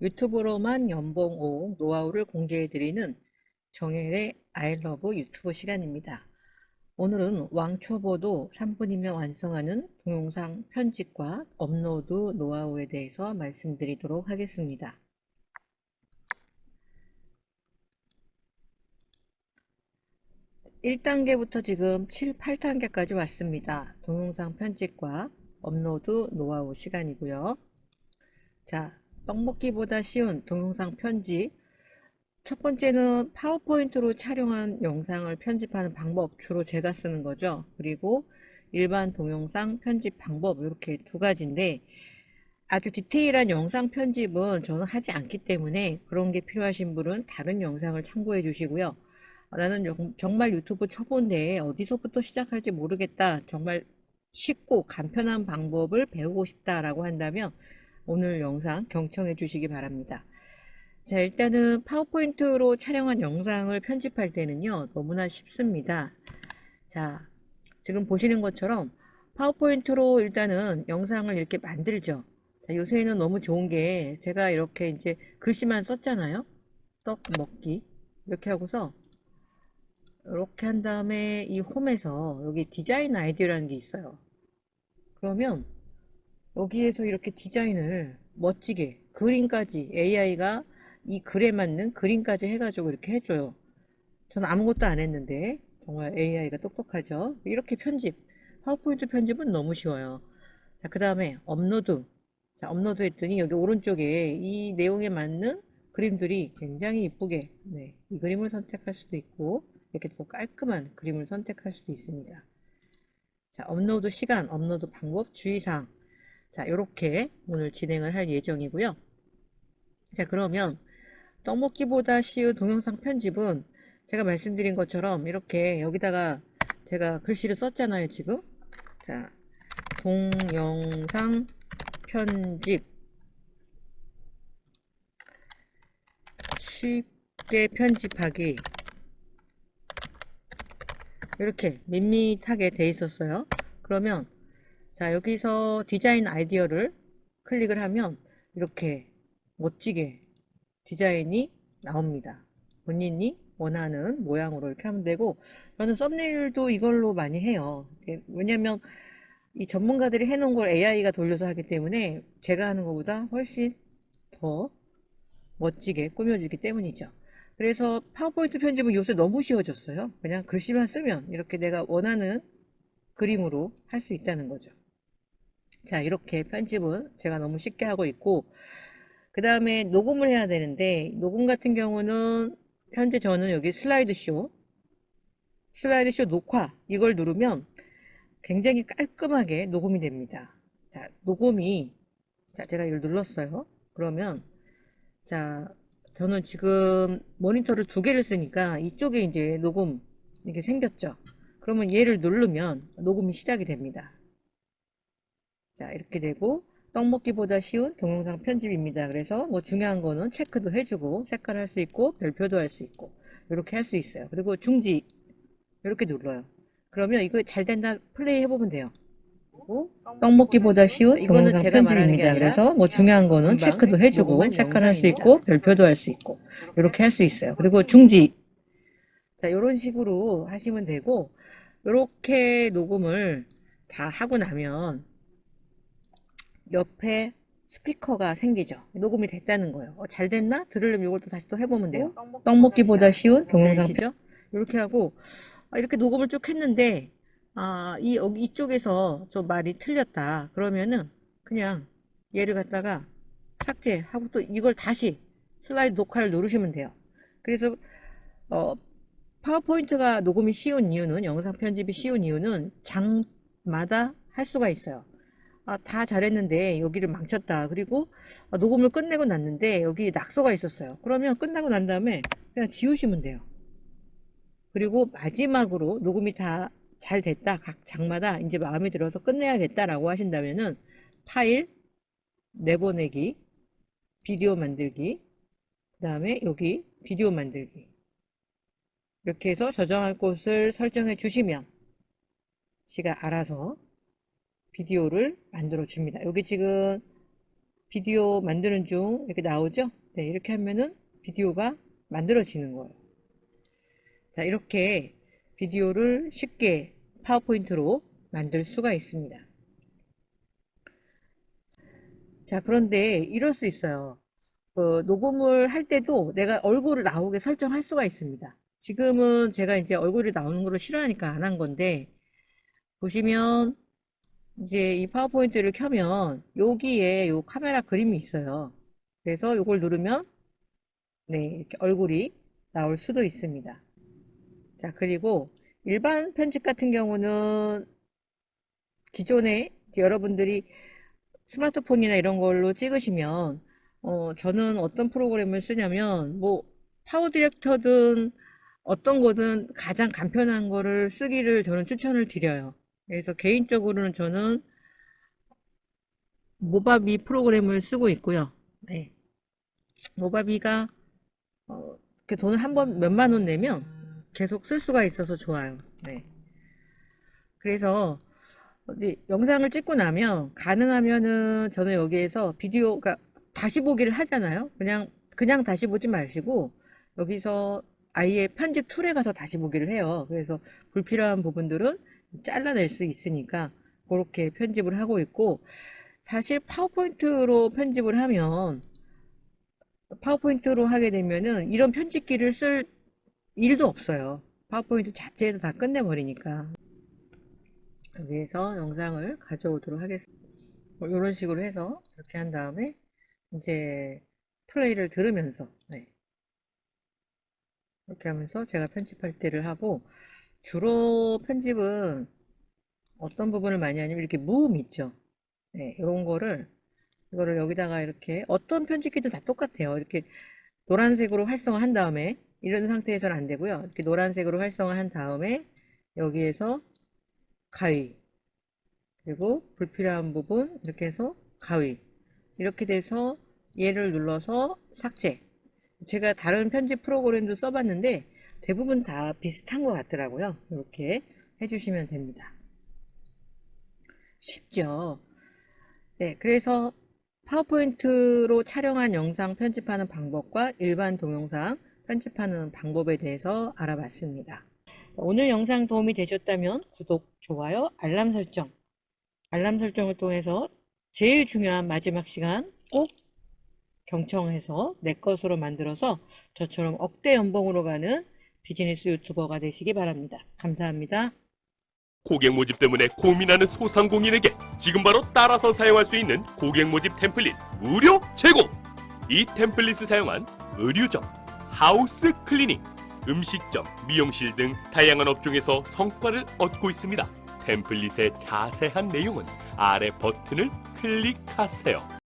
유튜브로만 연봉 5 노하우를 공개해드리는 정혜의 I love 유튜브 시간입니다. 오늘은 왕초보도 3분이면 완성하는 동영상 편집과 업로드 노하우에 대해서 말씀드리도록 하겠습니다. 1단계부터 지금 7, 8단계까지 왔습니다. 동영상 편집과 업로드 노하우 시간이고요. 자, 떡먹기보다 쉬운 동영상 편집 첫 번째는 파워포인트로 촬영한 영상을 편집하는 방법 주로 제가 쓰는 거죠. 그리고 일반 동영상 편집 방법 이렇게 두 가지인데 아주 디테일한 영상 편집은 저는 하지 않기 때문에 그런 게 필요하신 분은 다른 영상을 참고해 주시고요. 나는 정말 유튜브 초보인데 어디서부터 시작할지 모르겠다. 정말 쉽고 간편한 방법을 배우고 싶다 라고 한다면 오늘 영상 경청해 주시기 바랍니다. 자 일단은 파워포인트로 촬영한 영상을 편집할 때는요 너무나 쉽습니다. 자 지금 보시는 것처럼 파워포인트로 일단은 영상을 이렇게 만들죠. 자, 요새는 너무 좋은 게 제가 이렇게 이제 글씨만 썼잖아요. 떡 먹기 이렇게 하고서 이렇게 한 다음에 이 홈에서 여기 디자인 아이디어라는 게 있어요. 그러면 여기에서 이렇게 디자인을 멋지게 그림까지 AI가 이 글에 맞는 그림까지 해가지고 이렇게 해줘요. 저는 아무것도 안 했는데 정말 AI가 똑똑하죠. 이렇게 편집 파워포인트 편집은 너무 쉬워요. 자, 그 다음에 업로드 자, 업로드 했더니 여기 오른쪽에 이 내용에 맞는 그림들이 굉장히 이쁘게 네, 이 그림을 선택할 수도 있고 이렇게 또 깔끔한 그림을 선택할 수도 있습니다. 자, 업로드 시간, 업로드 방법, 주의사항 자, 이렇게 오늘 진행을 할 예정이고요. 자, 그러면 떡먹기보다 쉬운 동영상 편집은 제가 말씀드린 것처럼 이렇게 여기다가 제가 글씨를 썼잖아요, 지금. 자, 동영상 편집 쉽게 편집하기 이렇게 밋밋하게 돼 있었어요. 그러면 자 여기서 디자인 아이디어를 클릭을 하면 이렇게 멋지게 디자인이 나옵니다. 본인이 원하는 모양으로 이렇게 하면 되고 저는 썸네일도 이걸로 많이 해요. 왜냐면 이 전문가들이 해놓은 걸 AI가 돌려서 하기 때문에 제가 하는 것보다 훨씬 더 멋지게 꾸며주기 때문이죠. 그래서 파워포인트 편집은 요새 너무 쉬워졌어요. 그냥 글씨만 쓰면 이렇게 내가 원하는 그림으로 할 수 있다는 거죠 자 이렇게 편집은 제가 너무 쉽게 하고 있고 그 다음에 녹음을 해야 되는데 녹음 같은 경우는 현재 저는 여기 슬라이드 쇼 슬라이드 쇼 녹화 이걸 누르면 굉장히 깔끔하게 녹음이 됩니다. 자 녹음이 자 제가 이걸 눌렀어요. 그러면 자 저는 지금 모니터를 두 개를 쓰니까 이쪽에 이제 녹음 이렇게 생겼죠. 그러면 얘를 누르면 녹음이 시작이 됩니다 자 이렇게 되고 떡먹기보다 쉬운 동영상 편집입니다. 그래서 뭐 중요한 거는 체크도 해주고 색깔 할 수 있고 별표도 할 수 있고 이렇게 할 수 있어요. 그리고 중지 이렇게 눌러요. 그러면 이거 잘 된다 플레이 해보면 돼요. 떡먹기보다 쉬운 이거는 제가 편집입니다. 그래서 뭐 중요한 거는 체크도 해주고 색깔 할 수 있고 별표도 할 수 있고 이렇게 할 수 있어요. 그리고 중지 자 이런 식으로 하시면 되고 이렇게 녹음을 다 하고 나면 옆에 스피커가 생기죠. 녹음이 됐다는 거예요. 어, 잘 됐나? 들으려면 이걸 또 다시 또 해보면 돼요. 어? 떡먹기보다 쉬운 동영상이죠. 이렇게 하고 아, 이렇게 녹음을 쭉 했는데 아, 이 여기 이쪽에서 좀 말이 틀렸다. 그러면은 그냥 얘를 갖다가 삭제하고 또 이걸 다시 슬라이드 녹화를 누르시면 돼요. 그래서 어, 파워포인트가 녹음이 쉬운 이유는 영상 편집이 쉬운 이유는 장마다 할 수가 있어요. 아, 다 잘했는데 여기를 망쳤다. 그리고 아, 녹음을 끝내고 났는데 여기 낙서가 있었어요. 그러면 끝나고 난 다음에 그냥 지우시면 돼요. 그리고 마지막으로 녹음이 다 잘 됐다. 각 장마다 이제 마음에 들어서 끝내야겠다라고 하신다면은 파일 내보내기 비디오 만들기 그 다음에 여기 비디오 만들기 이렇게 해서 저장할 곳을 설정해 주시면 지가 알아서 비디오를 만들어 줍니다. 여기 지금 비디오 만드는 중 이렇게 나오죠? 네, 이렇게 하면은 비디오가 만들어지는 거예요. 자, 이렇게 비디오를 쉽게 파워포인트로 만들 수가 있습니다. 자, 그런데 이럴 수 있어요. 그 녹음을 할 때도 내가 얼굴을 나오게 설정할 수가 있습니다. 지금은 제가 이제 얼굴이 나오는 거를 싫어하니까 안 한 건데, 보시면 이제 이 파워포인트를 켜면 여기에 요 카메라 그림이 있어요. 그래서 이걸 누르면 네, 이렇게 얼굴이 나올 수도 있습니다. 자, 그리고 일반 편집 같은 경우는 기존에 여러분들이 스마트폰이나 이런 걸로 찍으시면 어, 저는 어떤 프로그램을 쓰냐면 뭐 파워 디렉터든 어떤 거든 가장 간편한 거를 쓰기를 저는 추천을 드려요. 그래서 개인적으로는 저는 모바비 프로그램을 쓰고 있고요. 네. 모바비가 어, 이렇게 돈을 한 번 몇만 원 내면 계속 쓸 수가 있어서 좋아요. 네. 그래서 어디 영상을 찍고 나면 가능하면은 저는 여기에서 비디오가 다시 보기를 하잖아요. 그냥 그냥 다시 보지 마시고 여기서 아예 편집 툴에 가서 다시 보기를 해요. 그래서 불필요한 부분들은 잘라낼 수 있으니까 그렇게 편집을 하고 있고 사실 파워포인트로 편집을 하면 파워포인트로 하게 되면은 이런 편집기를 쓸 일도 없어요. 파워포인트 자체에서 다 끝내버리니까. 여기에서 영상을 가져오도록 하겠습니다. 이런 뭐 식으로 해서 이렇게 한 다음에 이제 플레이를 들으면서 네. 이렇게 하면서 제가 편집할 때를 하고 주로 편집은 어떤 부분을 많이 하냐면 이렇게 무음 있죠. 네, 이런 거를 이거를 여기다가 이렇게 어떤 편집기도 다 똑같아요. 이렇게 노란색으로 활성화한 다음에 이런 상태에서는 안 되고요. 이렇게 노란색으로 활성화한 다음에 여기에서 가위 그리고 불필요한 부분 이렇게 해서 가위 이렇게 돼서 얘를 눌러서 삭제 제가 다른 편집 프로그램도 써봤는데 대부분 다 비슷한 것 같더라고요. 이렇게 해주시면 됩니다. 쉽죠? 네 그래서 파워포인트로 촬영한 영상 편집하는 방법과 일반 동영상 편집하는 방법에 대해서 알아봤습니다. 오늘 영상 도움이 되셨다면 구독, 좋아요, 알람 설정. 알람 설정을 통해서 제일 중요한 마지막 시간 꼭 경청해서 내 것으로 만들어서 저처럼 억대 연봉으로 가는 비즈니스 유튜버가 되시기 바랍니다. 감사합니다. 고객 모집 때문에 고민하는 소상공인에게 지금 바로 따라서 사용할 수 있는 고객 모집 템플릿 무료 제공! 이 템플릿을 사용한 의류점, house cleaning, 음식점, 미용실 등 다양한 업종에서 성과를 얻고 있습니다. 템플릿의 자세한 내용은 아래 버튼을 클릭하세요.